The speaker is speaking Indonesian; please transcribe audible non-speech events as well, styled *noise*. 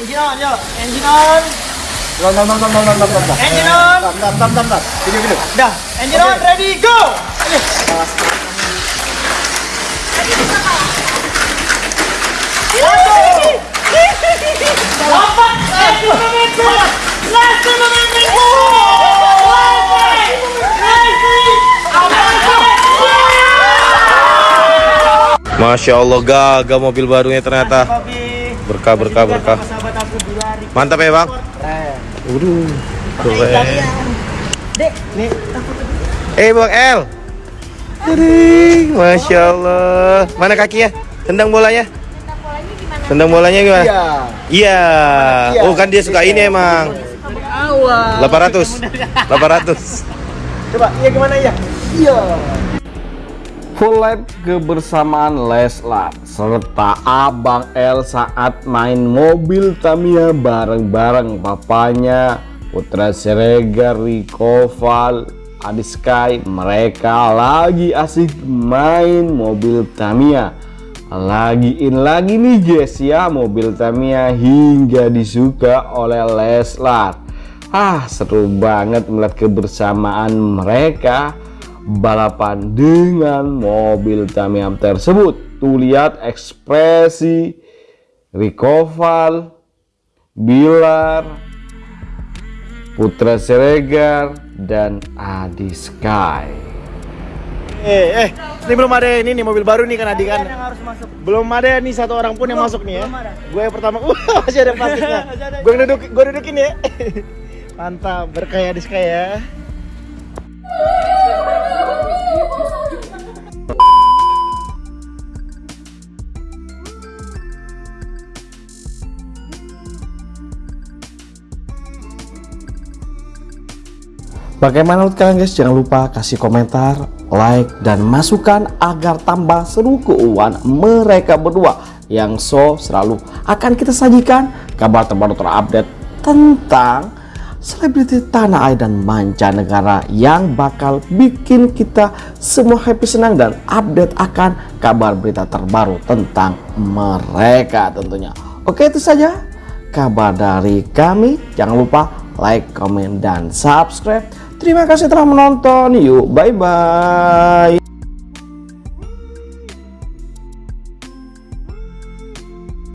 Engine on, yuk. Engine on. Engine on. Video, video. Dah, engine on, ready, go. Ayo. Masya Allah gagal mobil barunya ternyata. Berkah berkah berkah mantap ya bang Eh. Waduh keren Dek, nih. eh bang El Aduh, Masya Allah mana kakinya tendang bolanya tendang bolanya gimana Iya. iya Iya. oh kan dia suka ini emang Awal. 800 800 Coba, iya gimana ya? Iya. Life kebersamaan Leslar serta Abang L saat main mobil Tamiya bareng-bareng papanya Putra Siregar, Rico Val, Adi Sky. Mereka lagi asik main mobil Tamiya. Lagi in lagi nih guys ya mobil Tamiya hingga disuka oleh Leslar. Ah seru banget melihat kebersamaan mereka balapan dengan mobil Tamiya tersebut. Tuh lihat ekspresi Rikoval, Bilar, Putra Siregar, dan Adi Sky. Eh, eh, ini belum ada ini nih mobil baru nih kan Adi kan. Yang harus masuk. Belum ada nih satu orang pun yang masuk nih ya. belum. Gue yang pertama. Wah, *laughs* masih ada plastiknya. *laughs* Gue duduk, gue dudukin ya. *laughs* Mantap, berkaya di ya. Bagaimana menurut kalian guys? Jangan lupa kasih komentar, like, dan masukan agar tambah seru keuangan mereka berdua yang so selalu akan kita sajikan kabar terbaru terupdate tentang selebriti tanah air dan mancanegara yang bakal bikin kita semua happy senang dan update akan kabar berita terbaru tentang mereka tentunya. Oke itu saja kabar dari kami. Jangan lupa like, comment, dan subscribe. Terima kasih telah menonton. Yuk, bye-bye.